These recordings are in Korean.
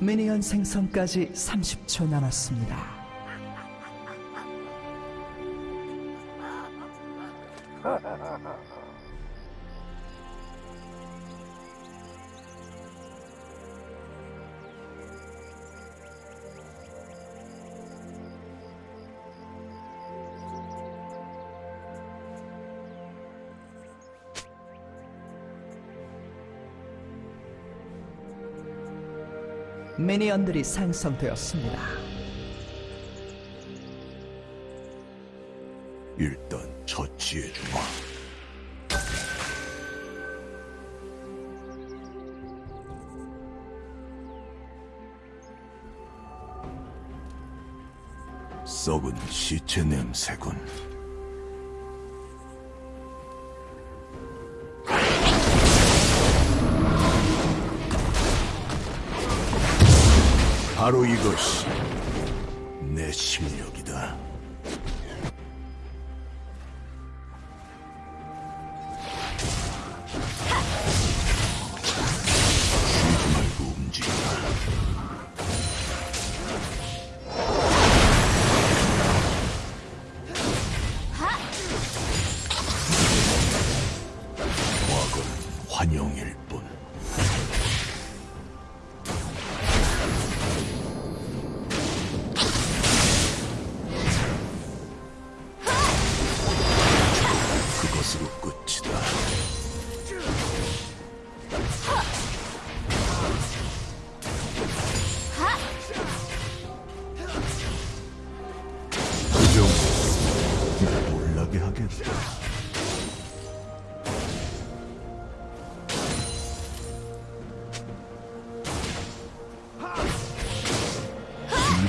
미니언 생성까지 30초 남았습니다. 미니언들이 생성되었습니다. 일단 처치해주마. 썩은 시체 냄새군. 바로 이것이 내 실력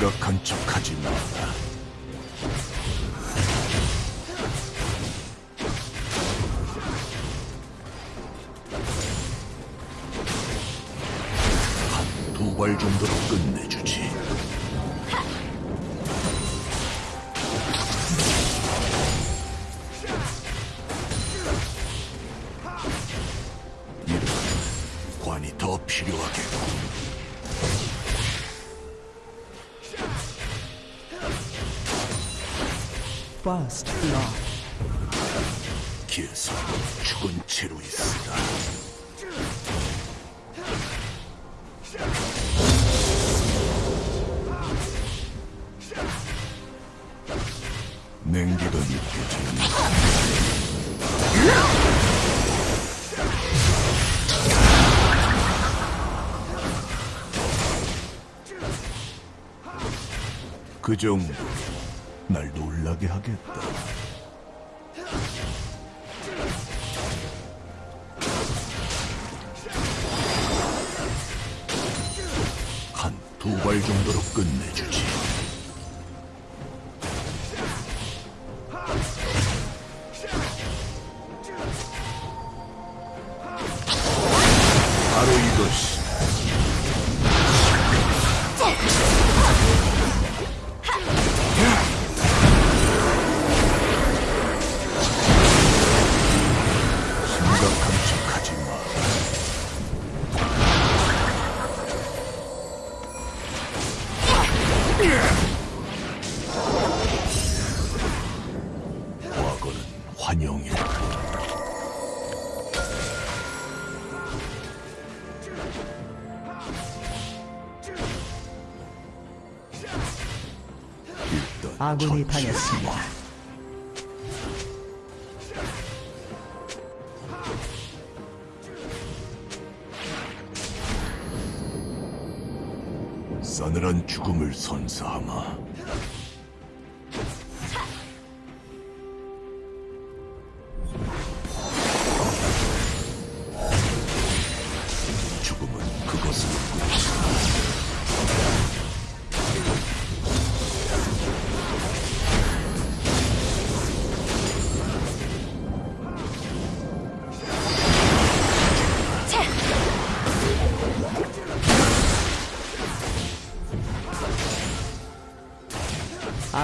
심각한 척하지 마라. 한두 발 정도로 끝내주 그 정도 날 놀라게 하겠다. 아군이. 당했습니다. 싸늘한 죽음을 선사하마.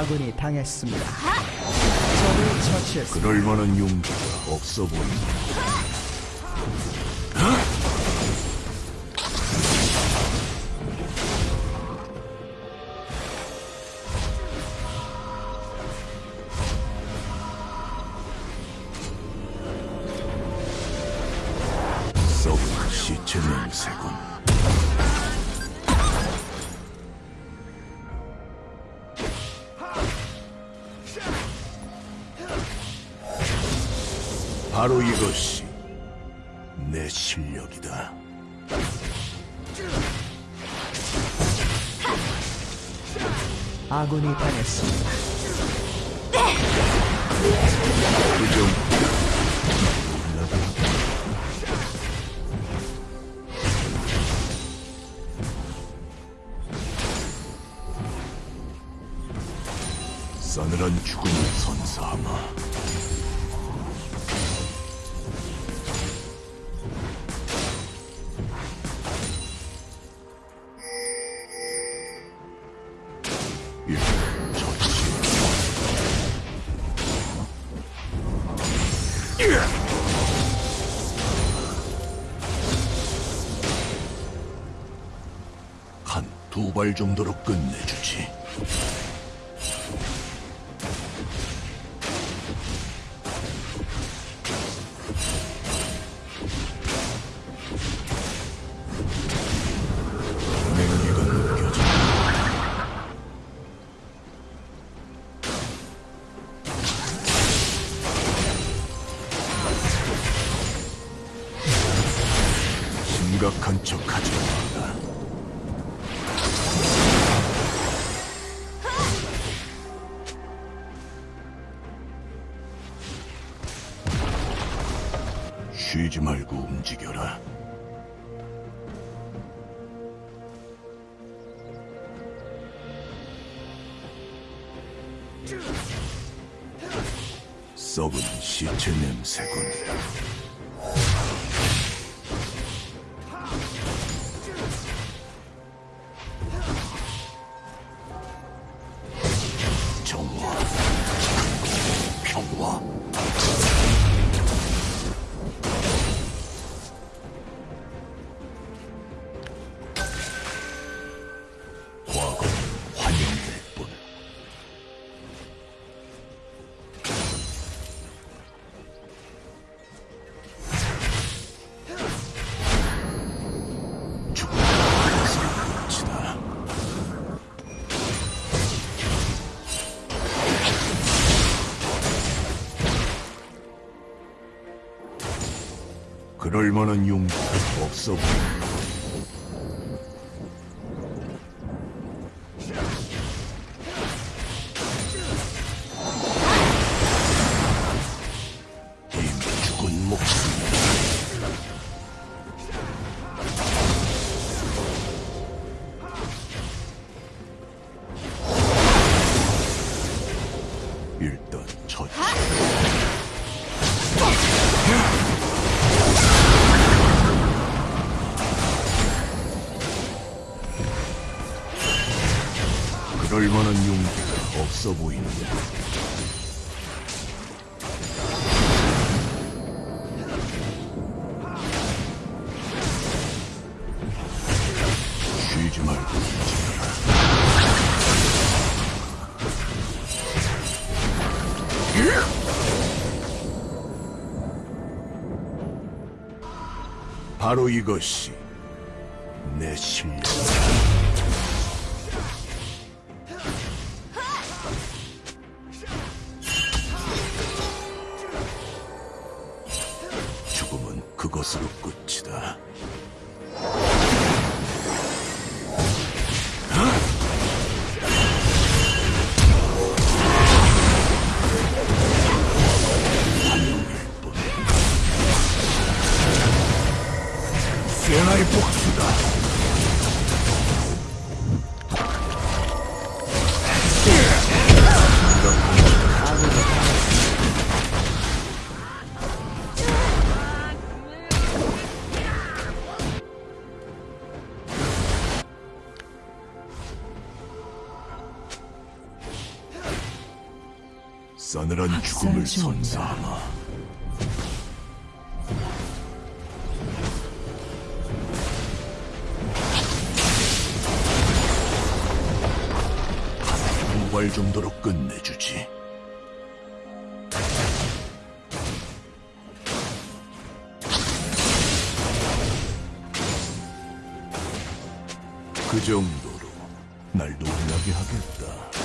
아군이 당했습니다. 적을 처치했습니다. 그럴 만한 용기가 없어 보인다. 바로 이것이 내 실력이다. 아군이 당했습니다. 두발 정도로 끝내주지. 쉬지 말고 움직여라. 썩은 시체 냄새군. 그럴 만한 용기가 없어 보인다. 바로 이것이 내 실력. 것이 뭔가 발 정도로 끝내주지. 그 정도로 날 놀라게 하겠다.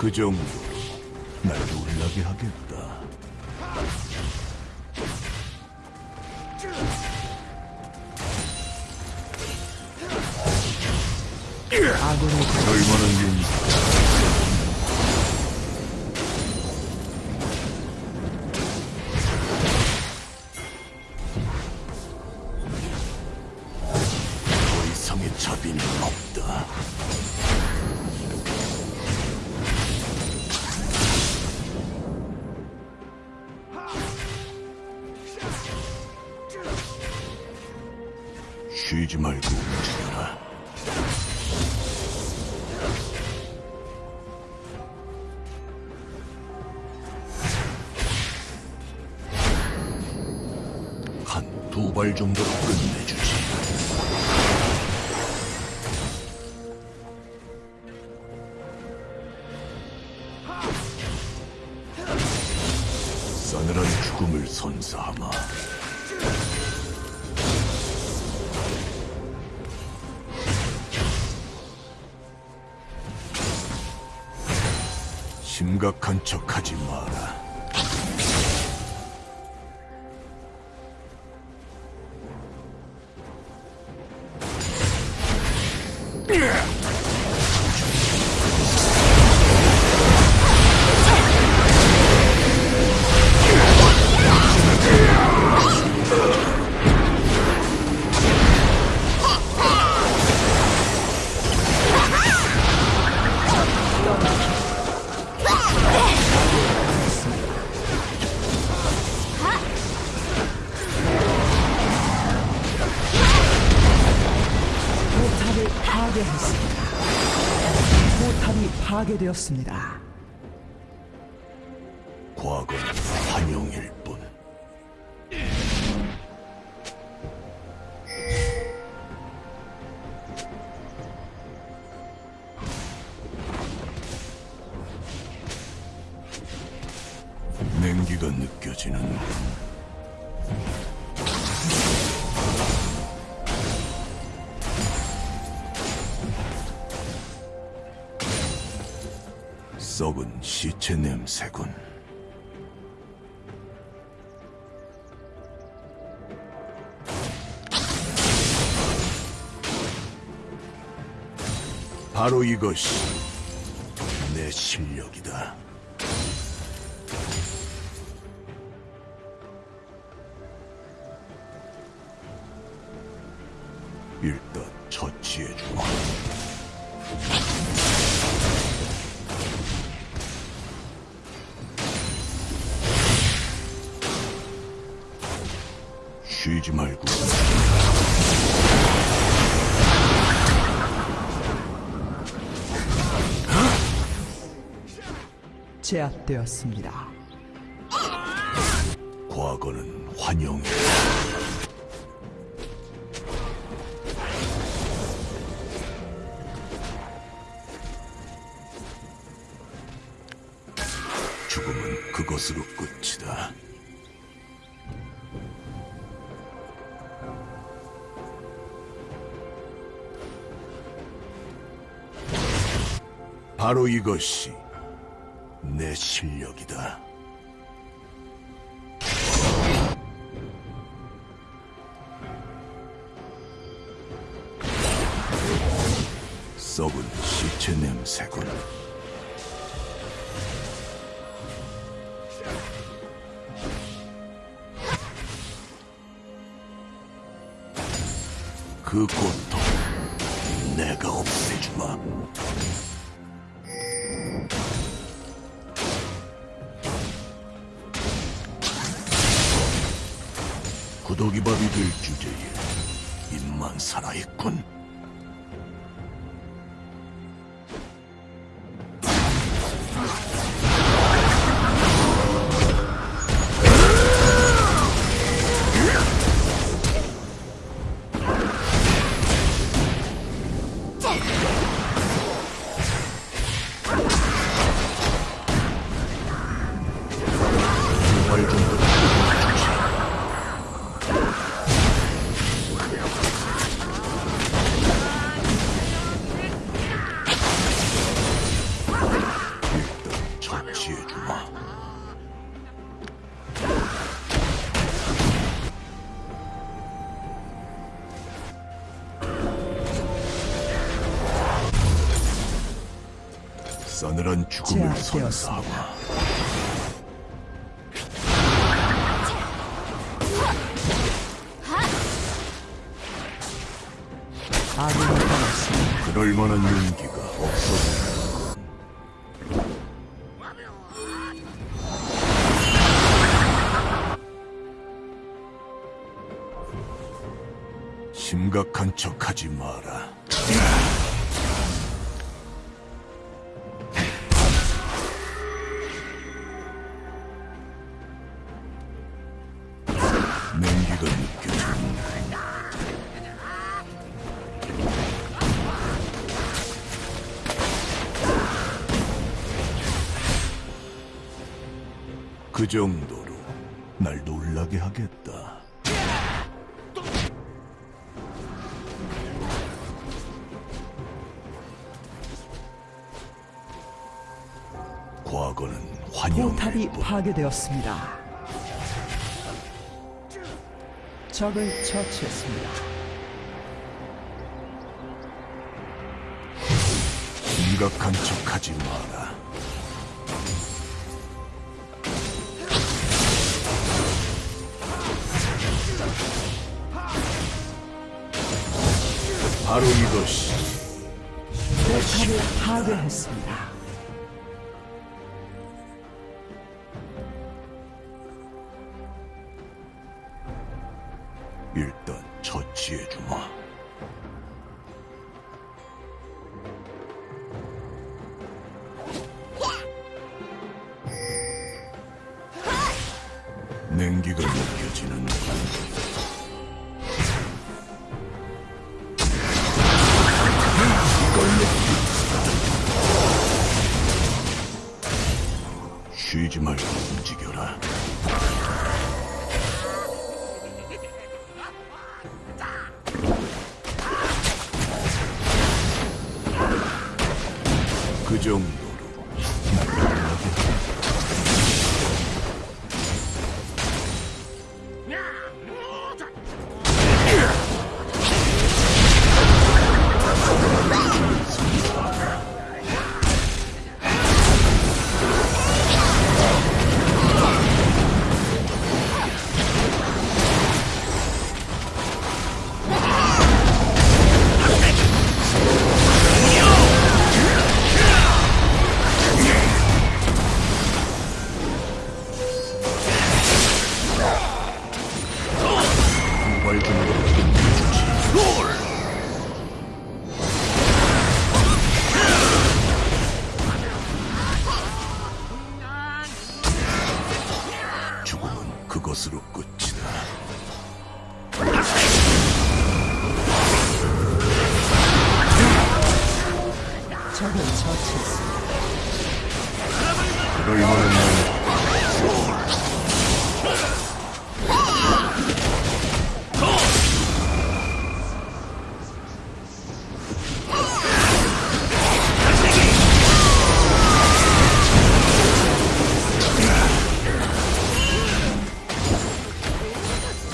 그 정도로 날 놀라게 하겠다. 얼마나 두 발 정도로 끝내주지. 싸늘한 죽음을 선사하마. 심각한 척하지 마라. 포탑이 파괴되었습니다. 바로 이것이 내 실력이다. 일단 처치해주마. 쉬지 말고 제압되었습니다. 과거는 환영이다. 죽음은 그것으로 끝이다. 바로 이것이 내 실력이다. 썩은 시체 냄새군. 그고 죽음을 당했습니다. 그럴 만한 용기가 없어. 심각한 척하지 마라. 냉기가 느껴진다. 그 정도로 날 놀라게 하겠다. 과거는 환영의 포탑이 법. 파괴되었습니다. 적을 처치했습니다. 심각한 척하지 마라. 바로 이것이 포탑을 파괴했습니다. 일단 처치해주마.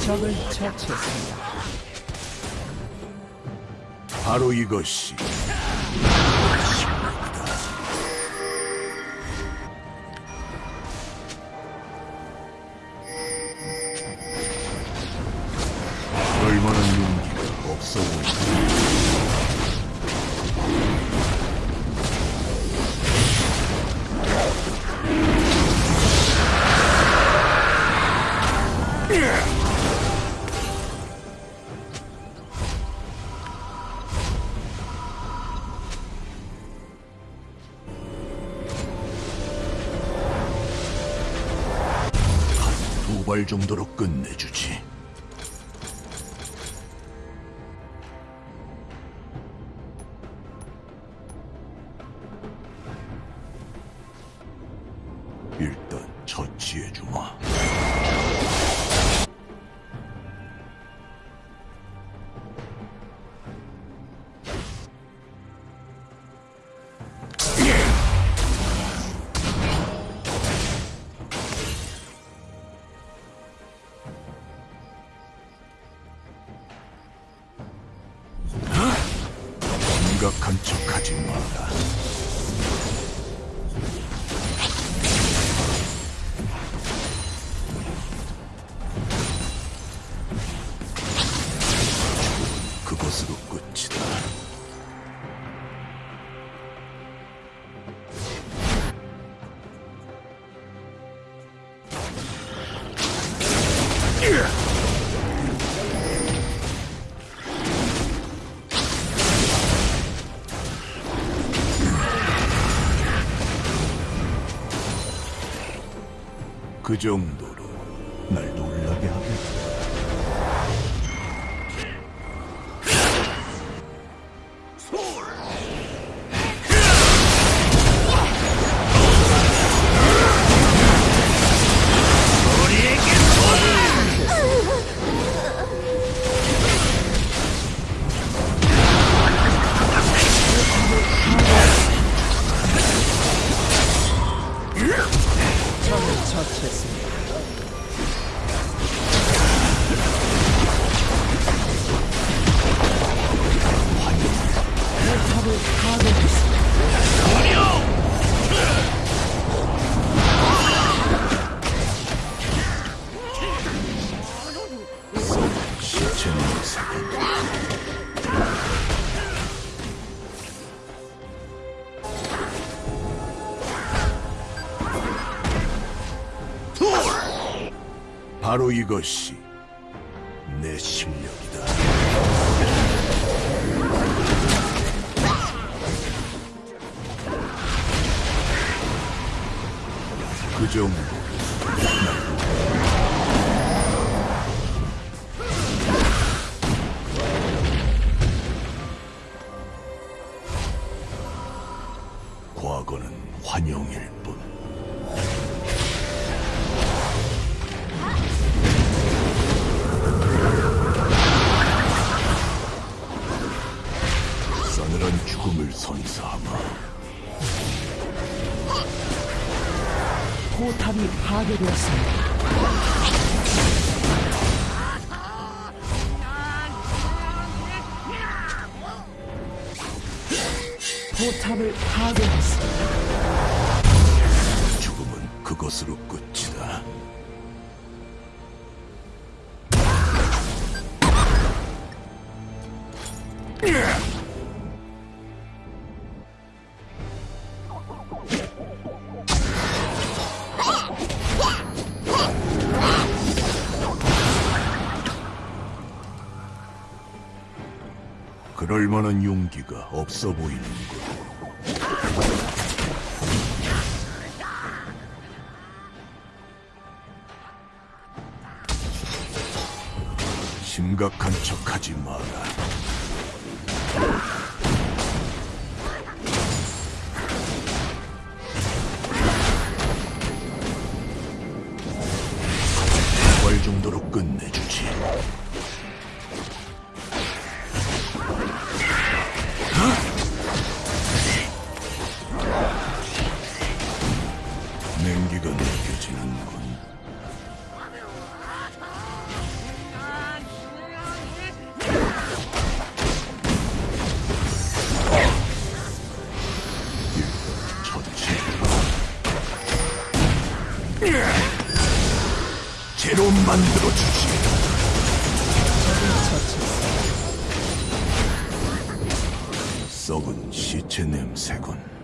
적을 처치했습니다. 바로 이것이 발 정도로 끝내주지. 일단 처치해주마. 그 정도로 날놀 바로 이것이 내 실력이다. 그 정도. 끝이다. 그럴 만한 용기가 없어 보이는군. 심각한 척하지 마라. 발 정도로 끝내주지. 냉기가 느껴지는군. 만들어 주지. 처치했습니다. 썩은 시체 냄새군.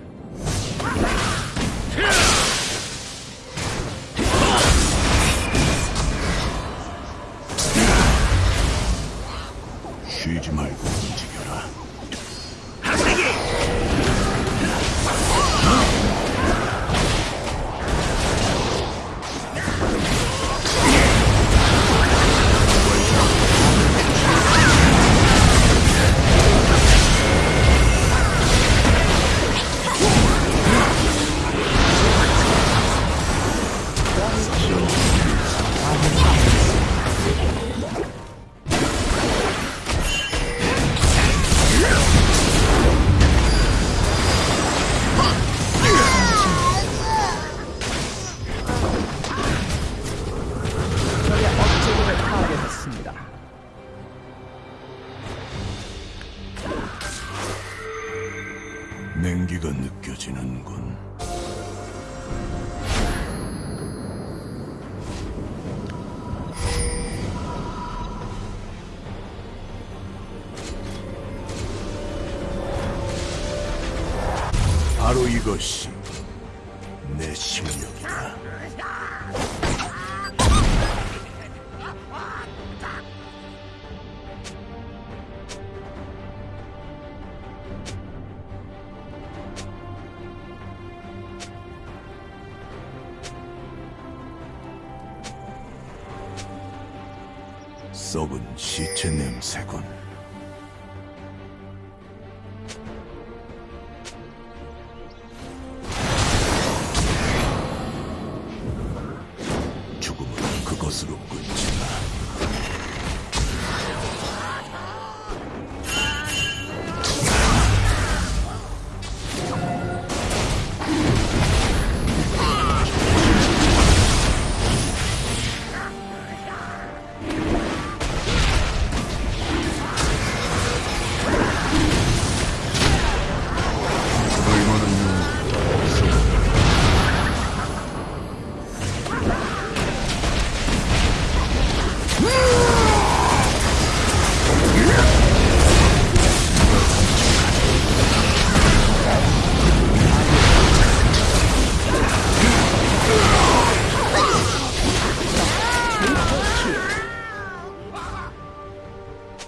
썩은 시체 냄새군.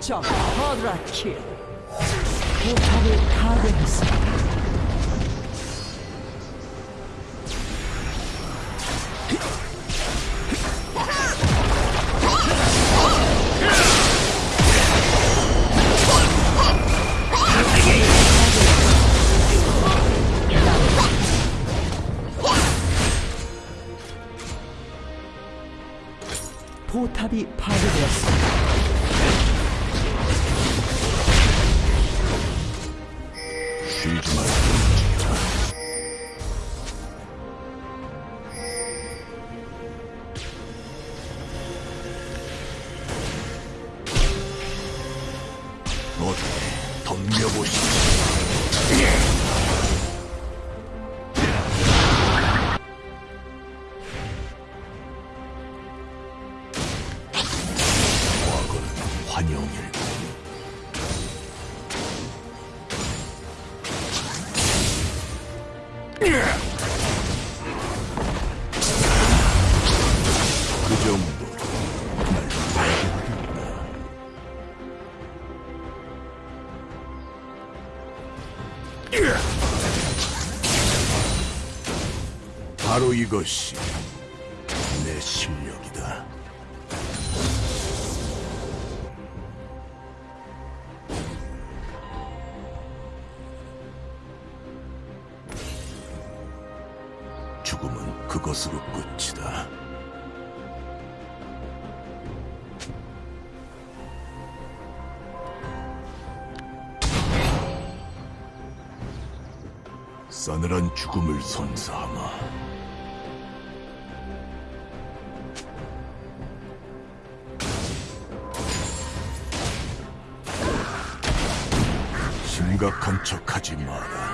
적 쿼드라 킬. 포탑을 파괴했습니다. 이것이 내 실력이다. 죽음은 그것으로 끝이다. 싸늘한 죽음을 선사하마. 심각한 척하지 마라.